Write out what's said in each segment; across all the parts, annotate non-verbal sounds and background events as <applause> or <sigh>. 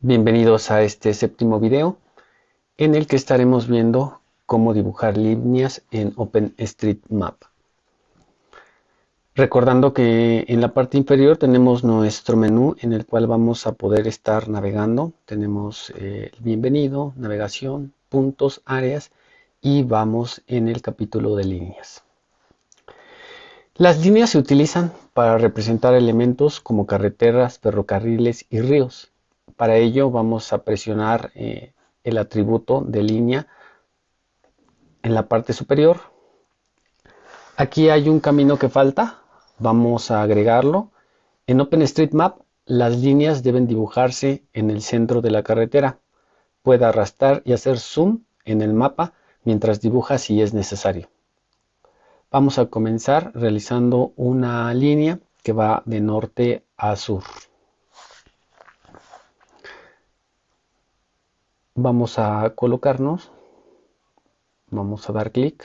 Bienvenidos a este séptimo video en el que estaremos viendo cómo dibujar líneas en OpenStreetMap. Recordando que en la parte inferior tenemos nuestro menú en el cual vamos a poder estar navegando. Tenemos eh, el bienvenido, navegación, puntos, áreas y vamos en el capítulo de líneas. Las líneas se utilizan para representar elementos como carreteras, ferrocarriles y ríos. Para ello vamos a presionar eh, el atributo de línea en la parte superior. Aquí hay un camino que falta, vamos a agregarlo. En OpenStreetMap las líneas deben dibujarse en el centro de la carretera. Puede arrastrar y hacer zoom en el mapa mientras dibuja si es necesario. Vamos a comenzar realizando una línea que va de norte a sur. Vamos a colocarnos, vamos a dar clic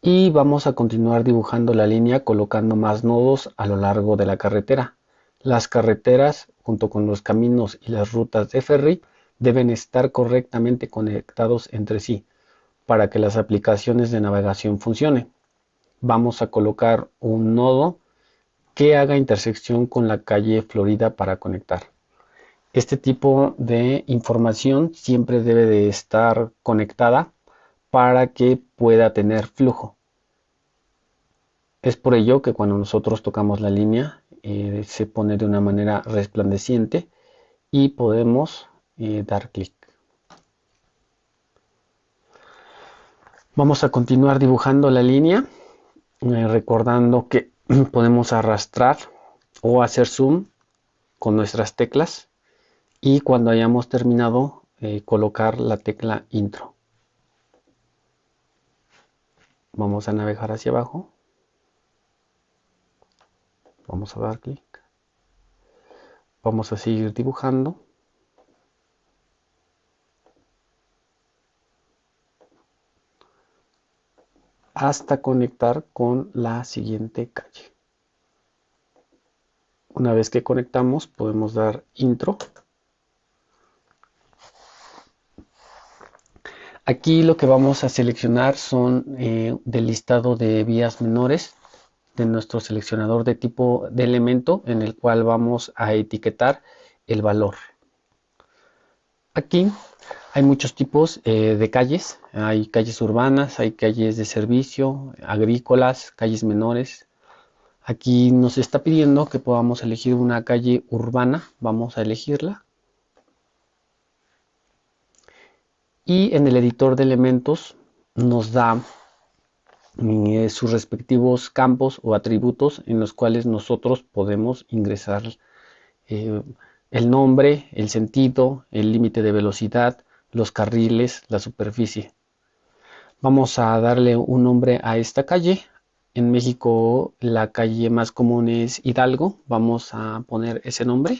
y vamos a continuar dibujando la línea colocando más nodos a lo largo de la carretera. Las carreteras junto con los caminos y las rutas de ferry deben estar correctamente conectados entre sí para que las aplicaciones de navegación funcionen. Vamos a colocar un nodo que haga intersección con la calle Florida para conectar. Este tipo de información siempre debe de estar conectada para que pueda tener flujo. Es por ello que cuando nosotros tocamos la línea eh, se pone de una manera resplandeciente y podemos eh, dar clic. Vamos a continuar dibujando la línea, eh, recordando que <clears throat> podemos arrastrar o hacer zoom con nuestras teclas y cuando hayamos terminado eh, colocar la tecla intro. Vamos a navegar hacia abajo. Vamos a dar clic. Vamos a seguir dibujando. hasta conectar con la siguiente calle. Una vez que conectamos podemos dar intro. Aquí lo que vamos a seleccionar son eh, del listado de vías menores de nuestro seleccionador de tipo de elemento en el cual vamos a etiquetar el valor. Aquí hay muchos tipos eh, de calles, hay calles urbanas, hay calles de servicio, agrícolas, calles menores. Aquí nos está pidiendo que podamos elegir una calle urbana, vamos a elegirla. Y en el editor de elementos nos da eh, sus respectivos campos o atributos en los cuales nosotros podemos ingresar eh, el nombre, el sentido, el límite de velocidad, los carriles, la superficie. Vamos a darle un nombre a esta calle. En México la calle más común es Hidalgo. Vamos a poner ese nombre.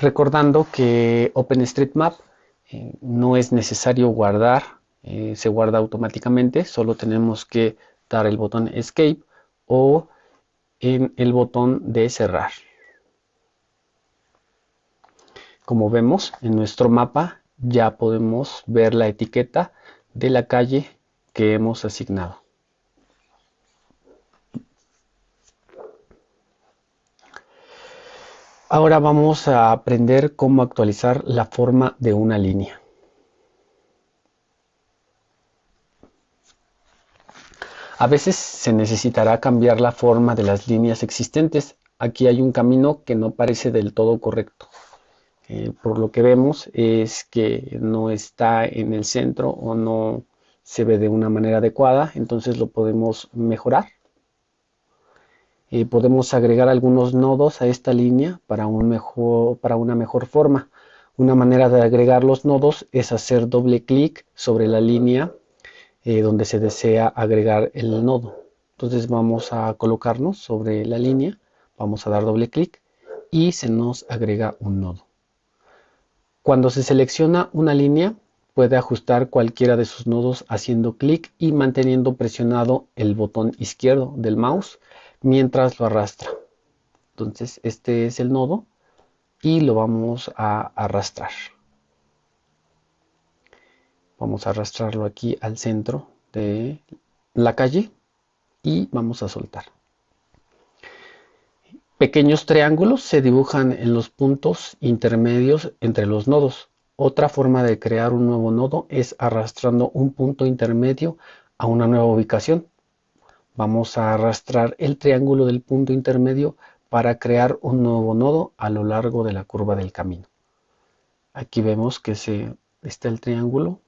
Recordando que OpenStreetMap eh, no es necesario guardar eh, se guarda automáticamente, solo tenemos que dar el botón Escape o en el botón de cerrar. Como vemos en nuestro mapa ya podemos ver la etiqueta de la calle que hemos asignado. Ahora vamos a aprender cómo actualizar la forma de una línea. A veces se necesitará cambiar la forma de las líneas existentes. Aquí hay un camino que no parece del todo correcto. Eh, por lo que vemos es que no está en el centro o no se ve de una manera adecuada, entonces lo podemos mejorar. Eh, podemos agregar algunos nodos a esta línea para, un mejor, para una mejor forma. Una manera de agregar los nodos es hacer doble clic sobre la línea eh, donde se desea agregar el nodo. Entonces vamos a colocarnos sobre la línea, vamos a dar doble clic y se nos agrega un nodo. Cuando se selecciona una línea, puede ajustar cualquiera de sus nodos haciendo clic y manteniendo presionado el botón izquierdo del mouse mientras lo arrastra. Entonces este es el nodo y lo vamos a arrastrar. Vamos a arrastrarlo aquí al centro de la calle y vamos a soltar. Pequeños triángulos se dibujan en los puntos intermedios entre los nodos. Otra forma de crear un nuevo nodo es arrastrando un punto intermedio a una nueva ubicación. Vamos a arrastrar el triángulo del punto intermedio para crear un nuevo nodo a lo largo de la curva del camino. Aquí vemos que se, está el triángulo.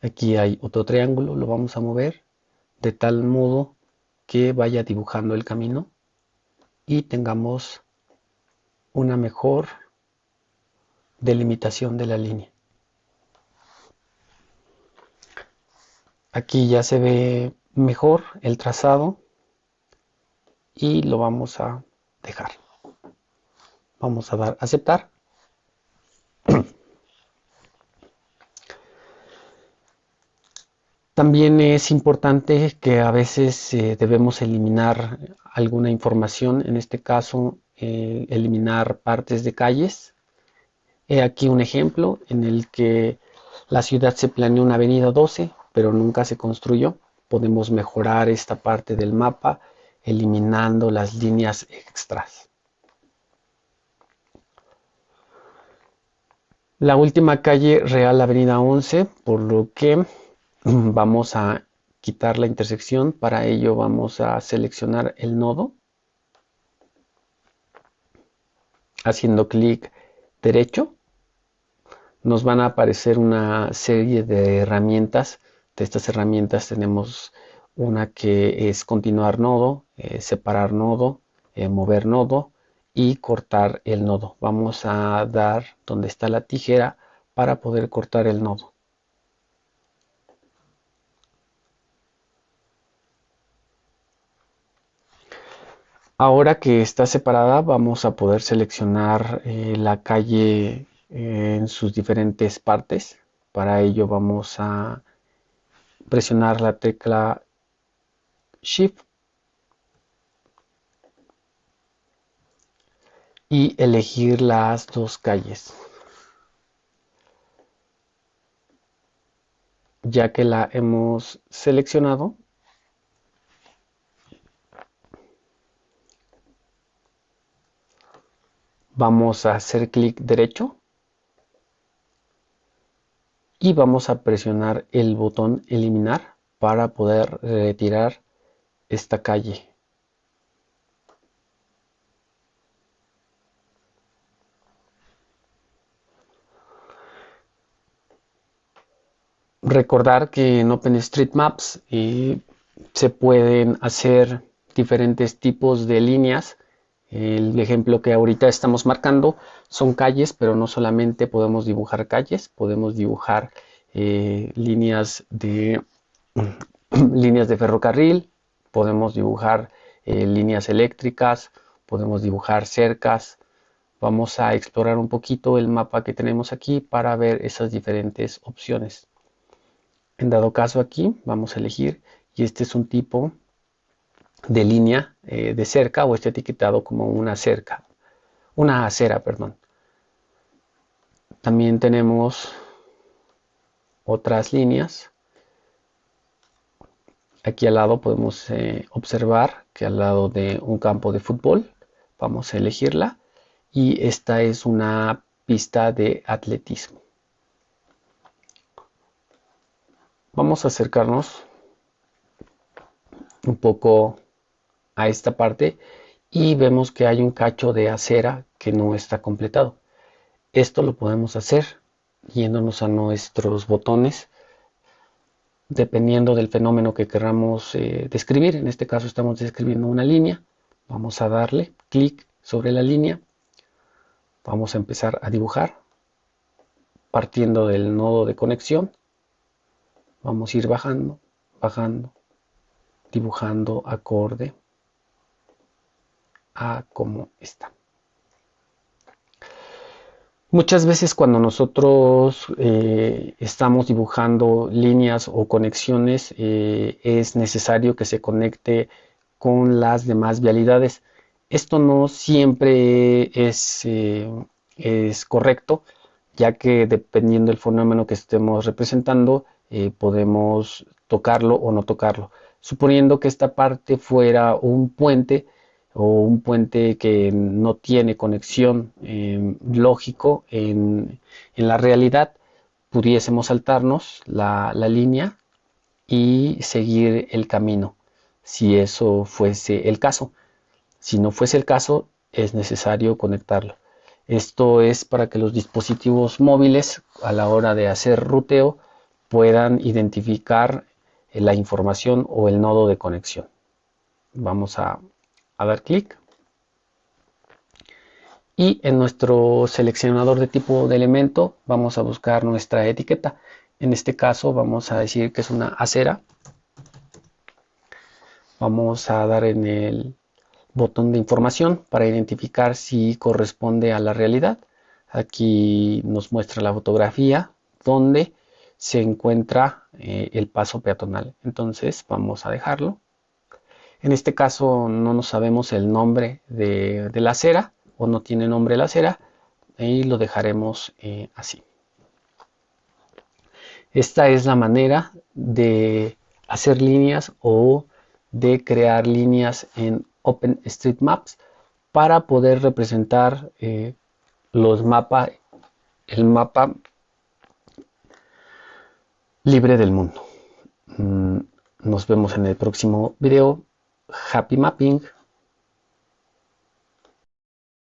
Aquí hay otro triángulo, lo vamos a mover de tal modo que vaya dibujando el camino y tengamos una mejor delimitación de la línea. Aquí ya se ve mejor el trazado y lo vamos a dejar. Vamos a dar aceptar. <clears throat> También es importante que a veces eh, debemos eliminar alguna información, en este caso eh, eliminar partes de calles. He aquí un ejemplo en el que la ciudad se planeó una avenida 12, pero nunca se construyó. Podemos mejorar esta parte del mapa eliminando las líneas extras. La última calle real avenida 11, por lo que <clears throat> vamos a quitar la intersección. Para ello vamos a seleccionar el nodo. Haciendo clic derecho. Nos van a aparecer una serie de herramientas. De estas herramientas tenemos una que es continuar nodo, eh, separar nodo, eh, mover nodo y cortar el nodo. Vamos a dar donde está la tijera para poder cortar el nodo. Ahora que está separada vamos a poder seleccionar eh, la calle en sus diferentes partes. Para ello vamos a presionar la tecla Shift y elegir las dos calles. Ya que la hemos seleccionado, vamos a hacer clic derecho y vamos a presionar el botón eliminar para poder retirar esta calle. Recordar que en OpenStreetMaps eh, se pueden hacer diferentes tipos de líneas el ejemplo que ahorita estamos marcando son calles, pero no solamente podemos dibujar calles, podemos dibujar eh, líneas, de, <clears throat> líneas de ferrocarril, podemos dibujar eh, líneas eléctricas, podemos dibujar cercas. Vamos a explorar un poquito el mapa que tenemos aquí para ver esas diferentes opciones. En dado caso aquí vamos a elegir y este es un tipo de línea eh, de cerca o está etiquetado como una cerca, una acera, perdón. También tenemos otras líneas. Aquí al lado podemos eh, observar que al lado de un campo de fútbol vamos a elegirla y esta es una pista de atletismo. Vamos a acercarnos un poco a esta parte y vemos que hay un cacho de acera que no está completado. Esto lo podemos hacer yéndonos a nuestros botones dependiendo del fenómeno que queramos eh, describir. En este caso estamos describiendo una línea. Vamos a darle clic sobre la línea. Vamos a empezar a dibujar partiendo del nodo de conexión. Vamos a ir bajando, bajando, dibujando acorde a está. Muchas veces cuando nosotros eh, estamos dibujando líneas o conexiones eh, es necesario que se conecte con las demás vialidades. Esto no siempre es, eh, es correcto, ya que dependiendo del fenómeno que estemos representando, podemos tocarlo o no tocarlo. Suponiendo que esta parte fuera un puente, o un puente que no tiene conexión em, lógico en, la realidad, pudiésemos saltarnos la, línea y seguir el camino, si eso fuese el caso. Si no fuese el caso, es necesario conectarlo. Esto es para que los dispositivos móviles a la hora de hacer ruteo puedan identificar la información o el nodo de conexión. Vamos a a dar clic. Y en nuestro seleccionador de tipo de elemento vamos a buscar nuestra etiqueta. En este caso vamos a decir que es una acera. Vamos a dar en el botón de información para identificar si corresponde a la realidad. Aquí nos muestra la fotografía donde se encuentra eh, el paso peatonal. Entonces vamos a dejarlo en este caso no nos sabemos el nombre de, la acera o no tiene nombre la acera y lo dejaremos eh, así. Esta es la manera de hacer líneas o de crear líneas en OpenStreetMaps para poder representar eh, los el mapa libre del mundo. Mm, nos vemos en el próximo video. Happy mapping